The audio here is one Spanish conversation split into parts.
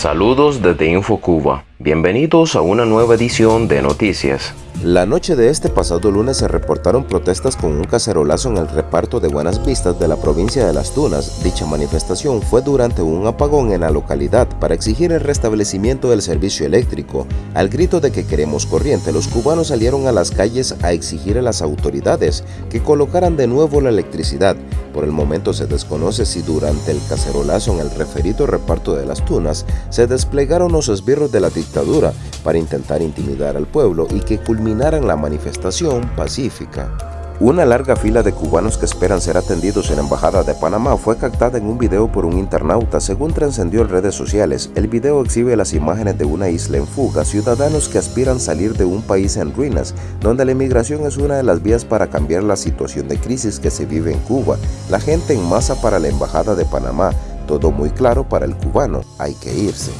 Saludos desde InfoCuba. Bienvenidos a una nueva edición de Noticias. La noche de este pasado lunes se reportaron protestas con un cacerolazo en el reparto de Buenas Vistas de la provincia de Las Tunas. Dicha manifestación fue durante un apagón en la localidad para exigir el restablecimiento del servicio eléctrico. Al grito de que queremos corriente, los cubanos salieron a las calles a exigir a las autoridades que colocaran de nuevo la electricidad. Por el momento se desconoce si durante el cacerolazo en el referido reparto de Las Tunas se desplegaron los esbirros de la dictadura para intentar intimidar al pueblo y que culminaran la manifestación pacífica. Una larga fila de cubanos que esperan ser atendidos en la Embajada de Panamá fue captada en un video por un internauta según trascendió en redes sociales. El video exhibe las imágenes de una isla en fuga, ciudadanos que aspiran salir de un país en ruinas, donde la inmigración es una de las vías para cambiar la situación de crisis que se vive en Cuba. La gente en masa para la Embajada de Panamá, todo muy claro para el cubano, hay que irse.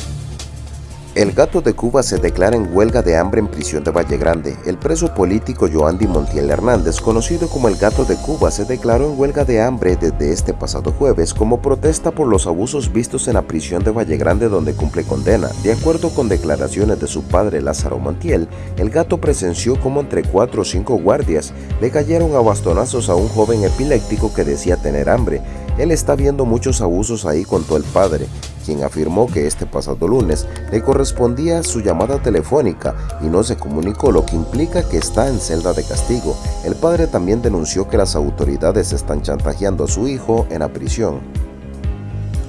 El gato de Cuba se declara en huelga de hambre en prisión de Valle Grande. El preso político Joandy Montiel Hernández, conocido como el gato de Cuba, se declaró en huelga de hambre desde este pasado jueves como protesta por los abusos vistos en la prisión de Valle Grande donde cumple condena. De acuerdo con declaraciones de su padre Lázaro Montiel, el gato presenció como entre cuatro o cinco guardias le cayeron a bastonazos a un joven epiléptico que decía tener hambre. Él está viendo muchos abusos ahí contó el padre quien afirmó que este pasado lunes le correspondía su llamada telefónica y no se comunicó lo que implica que está en celda de castigo. El padre también denunció que las autoridades están chantajeando a su hijo en la prisión.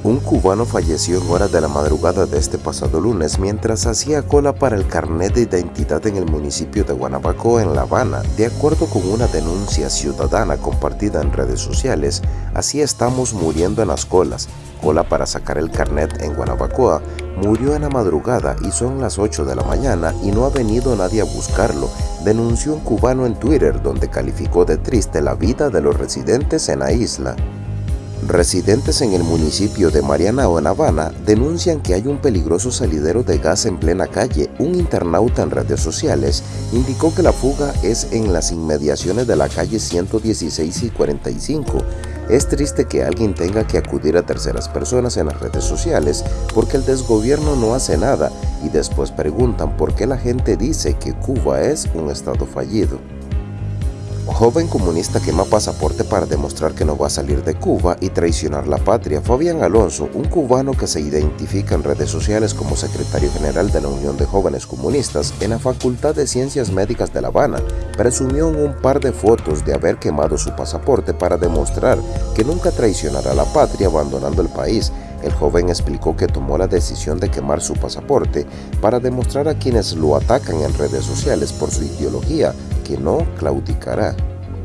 Un cubano falleció en horas de la madrugada de este pasado lunes mientras hacía cola para el carnet de identidad en el municipio de Guanabacoa en La Habana. De acuerdo con una denuncia ciudadana compartida en redes sociales, así estamos muriendo en las colas. Cola para sacar el carnet en Guanabacoa murió en la madrugada y son las 8 de la mañana y no ha venido nadie a buscarlo, denunció un cubano en Twitter donde calificó de triste la vida de los residentes en la isla. Residentes en el municipio de Mariana o en Habana denuncian que hay un peligroso salidero de gas en plena calle. Un internauta en redes sociales indicó que la fuga es en las inmediaciones de la calle 116 y 45. Es triste que alguien tenga que acudir a terceras personas en las redes sociales porque el desgobierno no hace nada y después preguntan por qué la gente dice que Cuba es un estado fallido. Joven comunista quema pasaporte para demostrar que no va a salir de Cuba y traicionar la patria. Fabián Alonso, un cubano que se identifica en redes sociales como secretario general de la Unión de Jóvenes Comunistas en la Facultad de Ciencias Médicas de La Habana, presumió en un par de fotos de haber quemado su pasaporte para demostrar que nunca traicionará la patria abandonando el país. El joven explicó que tomó la decisión de quemar su pasaporte para demostrar a quienes lo atacan en redes sociales por su ideología que no claudicará.